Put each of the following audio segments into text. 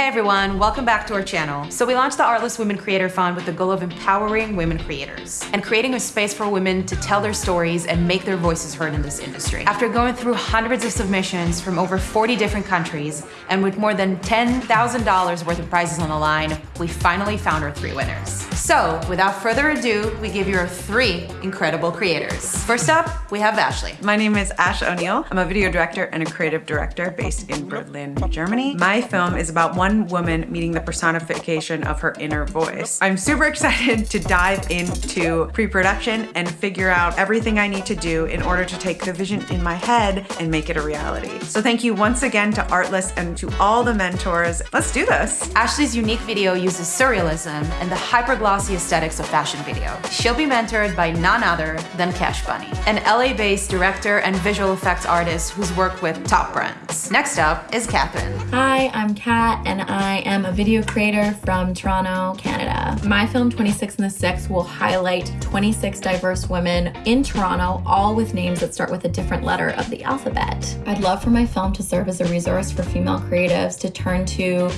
Hey everyone, welcome back to our channel. So we launched the Artlist Women Creator Fund with the goal of empowering women creators and creating a space for women to tell their stories and make their voices heard in this industry. After going through hundreds of submissions from over 40 different countries and with more than $10,000 worth of prizes on the line, we finally found our three winners. So without further ado, we give you our three incredible creators. First up, we have Ashley. My name is Ash O'Neill. I'm a video director and a creative director based in Berlin, Germany. My film is about one woman meeting the personification of her inner voice. I'm super excited to dive into pre-production and figure out everything I need to do in order to take the vision in my head and make it a reality. So thank you once again to Artlist and to all the mentors. Let's do this. Ashley's unique video uses surrealism and the hyper-glossy aesthetics of fashion video. She'll be mentored by none other than Cash Bunny, an LA-based director and visual effects artist who's worked with top brands. Next up is Catherine. Hi, I'm Kat and I am a video creator from Toronto, Canada. My film 26 and the 6 will highlight 26 diverse women in Toronto, all with names that start with a different letter of the alphabet. I'd love for my film to serve as a resource for female creatives to turn to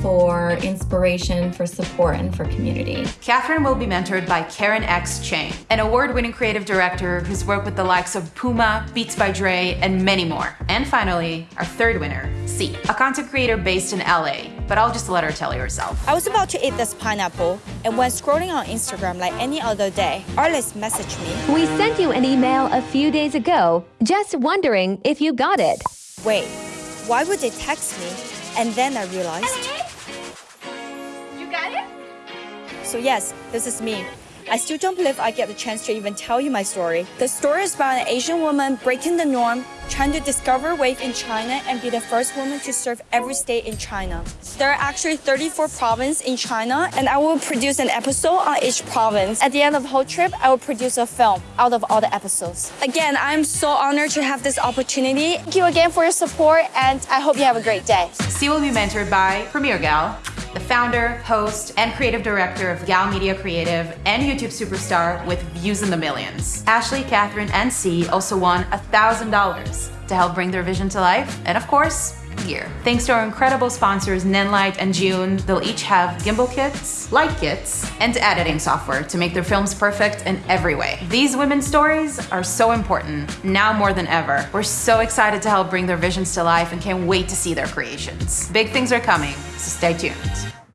for inspiration, for support, and for community. Catherine will be mentored by Karen X. Cheng, an award-winning creative director who's worked with the likes of Puma, Beats by Dre, and many more. And finally, our third winner, C, a content creator based in LA, but I'll just let her tell you herself. I was about to eat this pineapple, and when scrolling on Instagram like any other day, Artlist messaged me. We sent you an email a few days ago, just wondering if you got it. Wait, why would they text me? And then I realized So yes, this is me. I still don't believe I get the chance to even tell you my story. The story is about an Asian woman breaking the norm, trying to discover wave in China and be the first woman to serve every state in China. There are actually 34 provinces in China, and I will produce an episode on each province. At the end of the whole trip, I will produce a film out of all the episodes. Again, I'm so honored to have this opportunity. Thank you again for your support, and I hope you have a great day. C will be mentored by Premier Gal, the founder, host, and creative director of Gal Media Creative and YouTube superstar with views in the millions. Ashley, Catherine, and C also won $1,000 to help bring their vision to life, and of course, gear. Thanks to our incredible sponsors Nanlite and Zhiyun, they'll each have gimbal kits, light kits, and editing software to make their films perfect in every way. These women's stories are so important, now more than ever. We're so excited to help bring their visions to life and can't wait to see their creations. Big things are coming, so stay tuned.